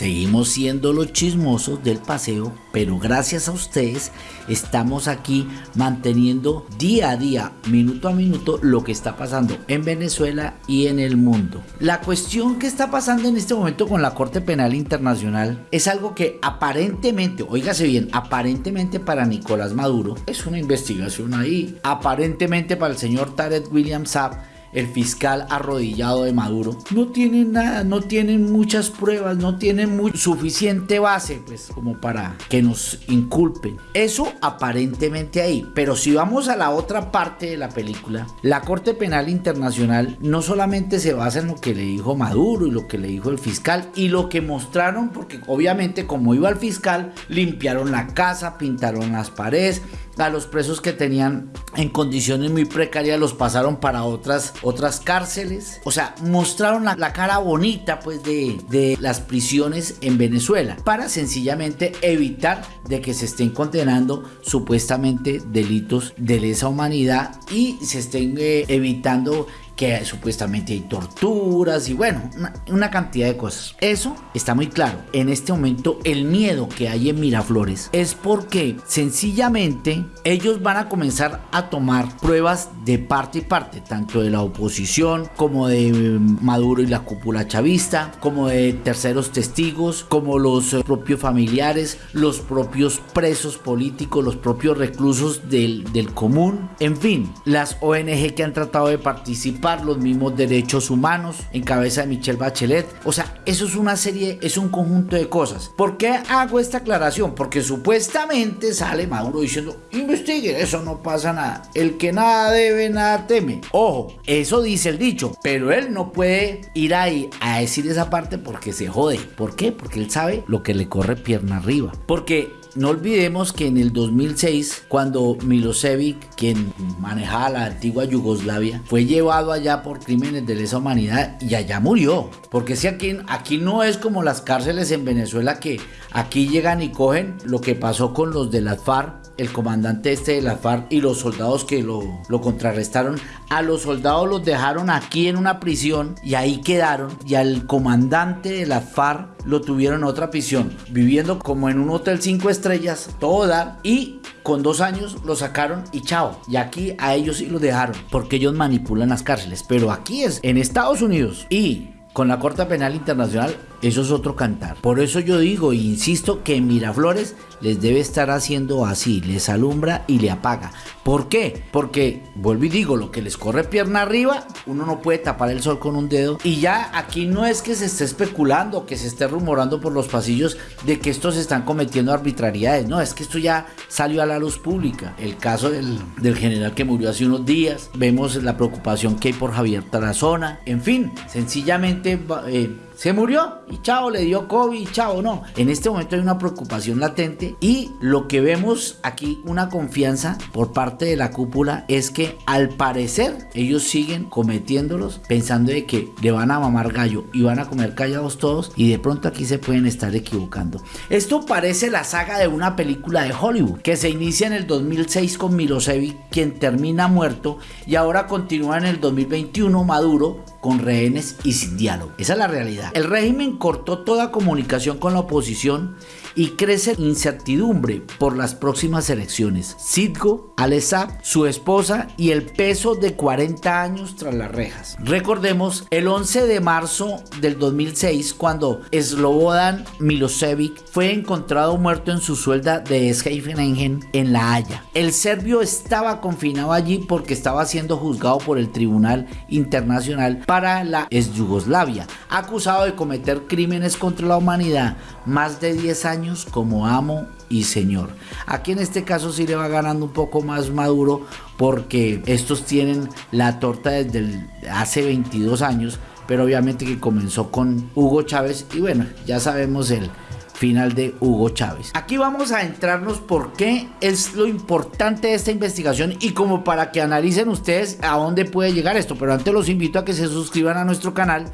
seguimos siendo los chismosos del paseo, pero gracias a ustedes estamos aquí manteniendo día a día, minuto a minuto, lo que está pasando en Venezuela y en el mundo. La cuestión que está pasando en este momento con la Corte Penal Internacional es algo que aparentemente, oígase bien, aparentemente para Nicolás Maduro es una investigación ahí, aparentemente para el señor Tarek William Saab el fiscal arrodillado de Maduro, no tienen nada, no tienen muchas pruebas, no tienen suficiente base pues como para que nos inculpen. Eso aparentemente ahí, pero si vamos a la otra parte de la película, la Corte Penal Internacional no solamente se basa en lo que le dijo Maduro y lo que le dijo el fiscal y lo que mostraron, porque obviamente como iba el fiscal, limpiaron la casa, pintaron las paredes, a los presos que tenían en condiciones muy precarias los pasaron para otras, otras cárceles. O sea, mostraron la, cara bonita pues de, de, las prisiones en Venezuela para sencillamente evitar de que se estén condenando supuestamente delitos de lesa humanidad y se estén eh, evitando que supuestamente hay torturas y bueno, una, cantidad de cosas. Eso está muy claro. En este momento el miedo que hay en Miraflores es porque sencillamente ellos van a comenzar a tomar pruebas de parte y parte, tanto de la oposición como de eh, Maduro y la cúpula chavista, como de terceros testigos, como los eh, propios familiares, los propios presos políticos, los propios reclusos del, del común, en fin, las ONG que han tratado de participar los mismos derechos humanos en cabeza de Michelle Bachelet. O sea, eso es una serie, es un conjunto de cosas. ¿Por qué hago esta aclaración? Porque supuestamente sale Maduro diciendo, investigue, eso no pasa nada. El que nada debe, nada teme. Ojo, eso dice el dicho, pero él no puede ir ahí a decir esa parte porque se jode. ¿Por qué? Porque él sabe lo que le corre pierna arriba. Porque no olvidemos que en el 2006, cuando Milosevic, quien manejaba la antigua Yugoslavia, fue llevado allá por crímenes de lesa humanidad y allá murió. Porque si aquí, no es como las cárceles en Venezuela que aquí llegan y cogen lo que pasó con los de las FARC el comandante este de la FARC y los soldados que lo, contrarrestaron, a los soldados los dejaron aquí en una prisión y ahí quedaron y al comandante de la FARC lo tuvieron otra prisión, viviendo como en un hotel cinco estrellas, todo y con dos años lo sacaron y chao. Y aquí a ellos sí los dejaron porque ellos manipulan las cárceles, pero aquí es en Estados Unidos y con la Corte Penal Internacional eso es otro cantar. Por eso yo digo e insisto que Miraflores les debe estar haciendo así, les alumbra y le apaga. ¿Por qué? Porque, vuelvo y digo, lo que les corre pierna arriba, uno no puede tapar el sol con un dedo. Y ya aquí no es que se esté especulando, que se esté rumorando por los pasillos de que estos están cometiendo arbitrariedades. No, es que esto ya salió a la luz pública. El caso del, general que murió hace unos días, vemos la preocupación que hay por Javier Tarazona. En fin, sencillamente... Eh, se murió y chao, le dio COVID y chao, no. En este momento hay una preocupación latente y lo que vemos aquí, una confianza por parte de la cúpula es que al parecer ellos siguen cometiéndolos pensando de que le van a mamar gallo y van a comer callados todos y de pronto aquí se pueden estar equivocando. Esto parece la saga de una película de Hollywood que se inicia en el 2006 con Milosevic quien termina muerto y ahora continúa en el 2021 Maduro con rehenes y sin diálogo. Esa es la realidad. El régimen cortó toda comunicación con la oposición y crece incertidumbre por las próximas elecciones. Sidgo, Alessab, su esposa y el peso de 40 años tras las rejas. Recordemos el 11 de marzo del 2006 cuando Slobodan Milosevic fue encontrado muerto en su suelda de Scheveningen en La Haya. El serbio estaba confinado allí porque estaba siendo juzgado por el Tribunal Internacional para la ex Yugoslavia, acusado de cometer crímenes contra la humanidad más de 10 años como amo y señor. Aquí en este caso sí le va ganando un poco más maduro porque estos tienen la torta desde hace 22 años, pero obviamente que comenzó con Hugo Chávez y bueno, ya sabemos el final de Hugo Chávez. Aquí vamos a entrarnos por qué es lo importante de esta investigación y como para que analicen ustedes a dónde puede llegar esto, pero antes los invito a que se suscriban a nuestro canal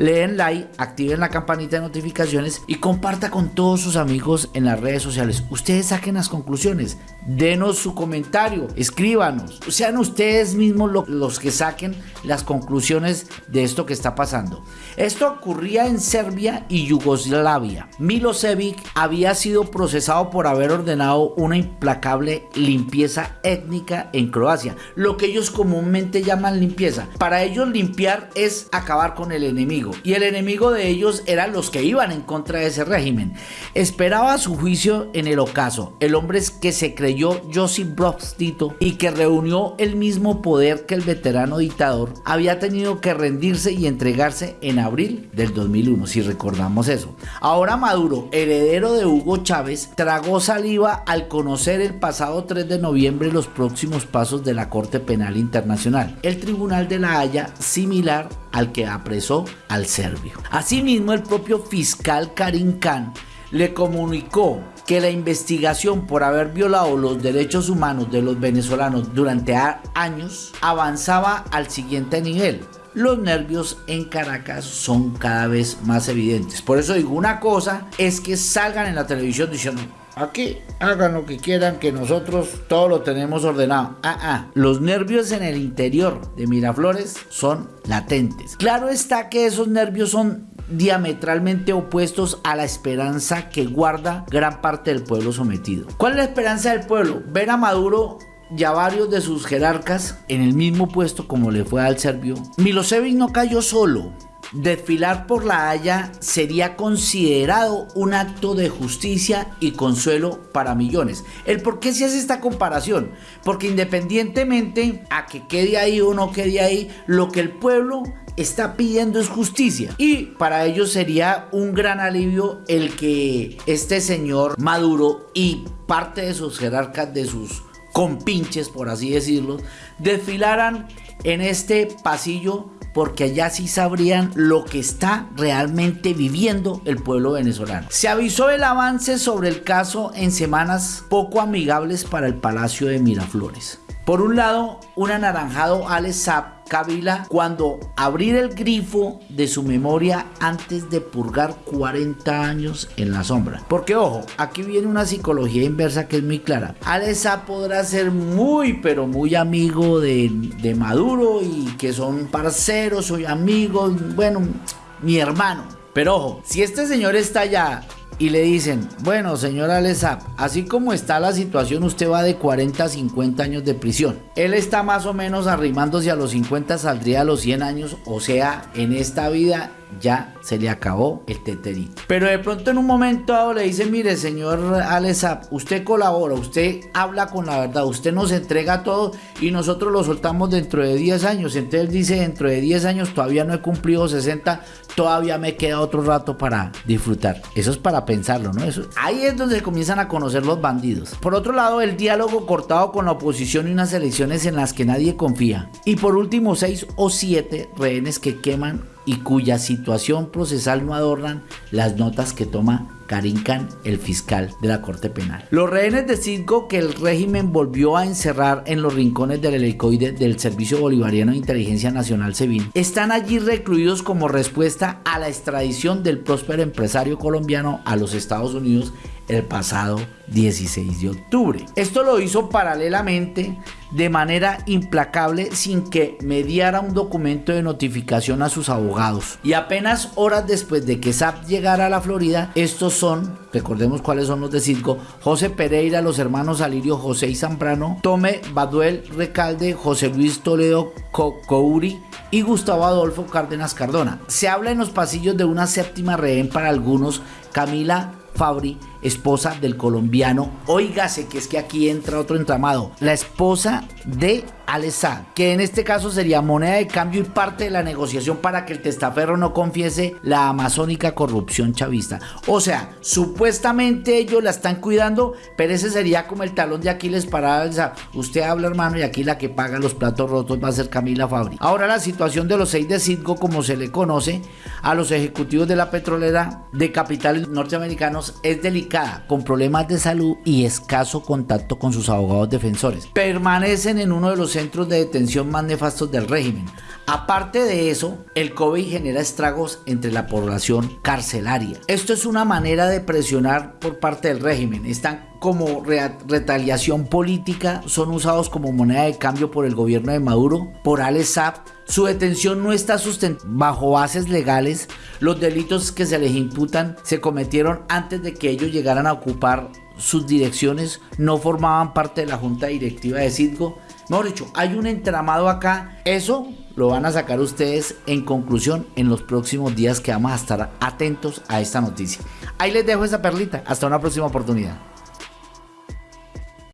leen like, activen la campanita de notificaciones y comparta con todos sus amigos en las redes sociales. Ustedes saquen las conclusiones, denos su comentario, escríbanos, sean ustedes mismos los que saquen las conclusiones de esto que está pasando. Esto ocurría en Serbia y Yugoslavia. Milosevic había sido procesado por haber ordenado una implacable limpieza étnica en Croacia, lo que ellos comúnmente llaman limpieza. Para ellos limpiar es acabar con el enemigo y el enemigo de ellos eran los que iban en contra de ese régimen. Esperaba su juicio en el ocaso, el hombre que se creyó Josip Broz Tito y que reunió el mismo poder que el veterano dictador, había tenido que rendirse y entregarse en abril del 2001, si recordamos eso. Ahora Maduro, heredero de Hugo Chávez, tragó saliva al conocer el pasado 3 de noviembre los próximos pasos de la Corte Penal Internacional, el Tribunal de la Haya similar al que apresó al serbio. Asimismo, el propio fiscal Karim Khan le comunicó que la investigación por haber violado los derechos humanos de los venezolanos durante años avanzaba al siguiente nivel. Los nervios en Caracas son cada vez más evidentes. Por eso digo, una cosa es que salgan en la televisión diciendo, Aquí hagan lo que quieran, que nosotros todo lo tenemos ordenado. Ah, ah, los nervios en el interior de Miraflores son latentes. Claro está que esos nervios son diametralmente opuestos a la esperanza que guarda gran parte del pueblo sometido. ¿Cuál es la esperanza del pueblo? Ver a Maduro y a varios de sus jerarcas en el mismo puesto como le fue al serbio. Milosevic no cayó solo. Desfilar por la Haya sería considerado un acto de justicia y consuelo para millones. ¿El por qué se hace esta comparación? Porque independientemente a que quede ahí o no quede ahí, lo que el pueblo está pidiendo es justicia. Y para ellos sería un gran alivio el que este señor Maduro y parte de sus jerarcas, de sus compinches, por así decirlo, desfilaran en este pasillo porque allá sí sabrían lo que está realmente viviendo el pueblo venezolano. Se avisó el avance sobre el caso en semanas poco amigables para el Palacio de Miraflores. Por un lado, un anaranjado Alex Saab Kabila cuando abrir el grifo de su memoria antes de purgar 40 años en la sombra. Porque ojo, aquí viene una psicología inversa que es muy clara. Alesa podrá ser muy pero muy amigo de, de Maduro y que son parceros, soy amigos, bueno, mi hermano. Pero ojo, si este señor está allá y le dicen, bueno, señora Alesap, así como está la situación, usted va de 40 a 50 años de prisión. Él está más o menos arrimándose a los 50, saldría a los 100 años, o sea, en esta vida ya se le acabó el teterito. Pero de pronto en un momento dado le dice, mire señor Alesap, usted colabora, usted habla con la verdad, usted nos entrega todo y nosotros lo soltamos dentro de 10 años. Entonces dice, dentro de 10 años todavía no he cumplido 60, todavía me queda otro rato para disfrutar. Eso es para pensarlo, ¿no? Eso, ahí es donde comienzan a conocer los bandidos. Por otro lado, el diálogo cortado con la oposición y unas elecciones en las que nadie confía. Y por último, 6 o 7 rehenes que queman y cuya situación procesal no adornan las notas que toma Karim Khan, el fiscal de la Corte Penal. Los rehenes de Cisco que el régimen volvió a encerrar en los rincones del helicoide del Servicio Bolivariano de Inteligencia Nacional SEBIN están allí recluidos como respuesta a la extradición del próspero empresario colombiano a los Estados Unidos el pasado 16 de octubre. Esto lo hizo paralelamente de manera implacable sin que mediara un documento de notificación a sus abogados. Y apenas horas después de que SAP llegara a la Florida, estos son, recordemos cuáles son los de Cisco, José Pereira, los hermanos Alirio José y Zambrano, Tome Baduel Recalde, José Luis Toledo Couri y Gustavo Adolfo Cárdenas Cardona. Se habla en los pasillos de una séptima rehén para algunos, Camila Fabri, esposa del colombiano. Óigase que es que aquí entra otro entramado. La esposa de Alessá, que en este caso sería moneda de cambio y parte de la negociación para que el testaferro no confiese la amazónica corrupción chavista. O sea, supuestamente ellos la están cuidando, pero ese sería como el talón de Aquiles para Alessá. Usted habla, hermano, y aquí la que paga los platos rotos va a ser Camila Fabri. Ahora la situación de los seis de Citgo, como se le conoce, a los ejecutivos de la petrolera de capitales norteamericanos es delicada, con problemas de salud y escaso contacto con sus abogados defensores. Permanecen en uno de los centros de detención más nefastos del régimen. Aparte de eso, el COVID genera estragos entre la población carcelaria. Esto es una manera de presionar por parte del régimen. Están como retaliación política, son usados como moneda de cambio por el gobierno de Maduro, por Al Saab. Su detención no está sustentada bajo bases legales. Los delitos que se les imputan se cometieron antes de que ellos llegaran a ocupar sus direcciones, no formaban parte de la junta directiva de Citgo. Mejor dicho, hay un entramado acá. Eso lo van a sacar ustedes en conclusión en los próximos días que vamos a estar atentos a esta noticia. Ahí les dejo esa perlita. Hasta una próxima oportunidad.